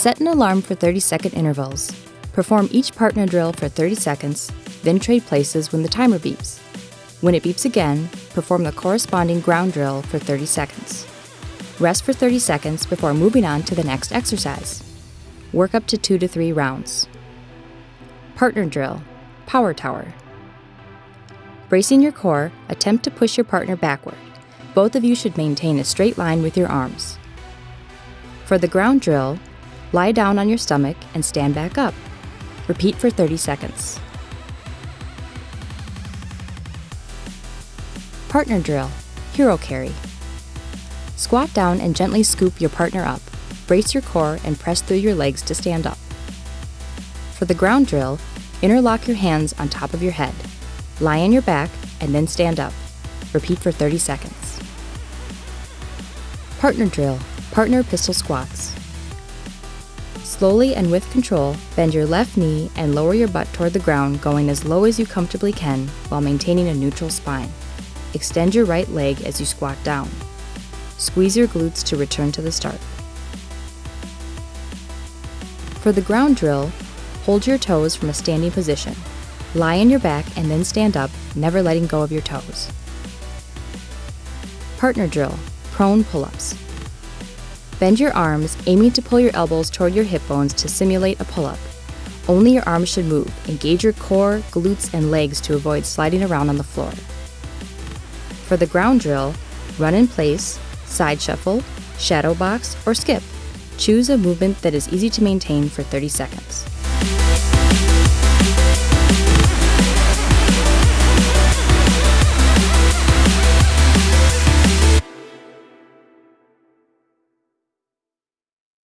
Set an alarm for 30 second intervals. Perform each partner drill for 30 seconds, then trade places when the timer beeps. When it beeps again, perform the corresponding ground drill for 30 seconds. Rest for 30 seconds before moving on to the next exercise. Work up to 2 to 3 rounds. Partner drill, Power Tower. Bracing your core, attempt to push your partner backward. Both of you should maintain a straight line with your arms. For the ground drill, lie down on your stomach and stand back up. Repeat for 30 seconds. Partner drill, Hero Carry. Squat down and gently scoop your partner up. Brace your core and press through your legs to stand up. For the ground drill, interlock your hands on top of your head. Lie on your back and then stand up. Repeat for 30 seconds. Partner drill, partner pistol squats. Slowly and with control, bend your left knee and lower your butt toward the ground, going as low as you comfortably can while maintaining a neutral spine. Extend your right leg as you squat down. Squeeze your glutes to return to the start. For the ground drill, hold your toes from a standing position. Lie on your back and then stand up, never letting go of your toes. Partner drill, prone pull-ups. Bend your arms, aiming to pull your elbows toward your hip bones to simulate a pull-up. Only your arms should move. Engage your core, glutes, and legs to avoid sliding around on the floor. For the ground drill, run in place, side shuffle, shadow box, or skip. Choose a movement that is easy to maintain for 30 seconds.